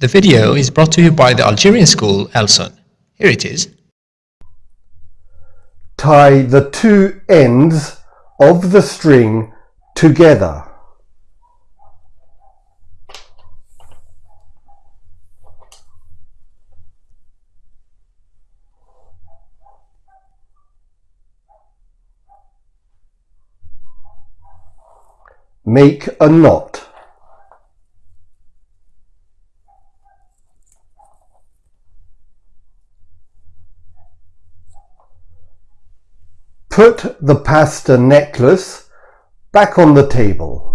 The video is brought to you by the Algerian school Elson. Here it is. Tie the two ends of the string together. Make a knot. Put the pasta necklace back on the table.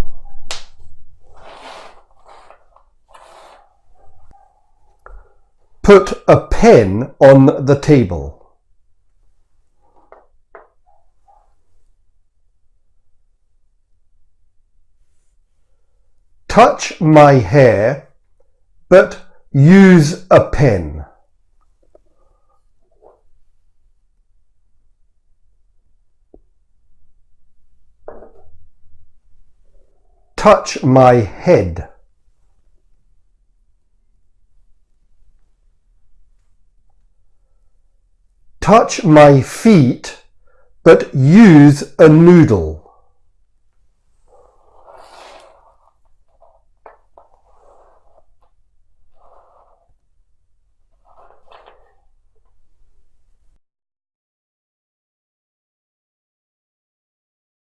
Put a pen on the table. Touch my hair, but use a pen. Touch my head. Touch my feet, but use a noodle.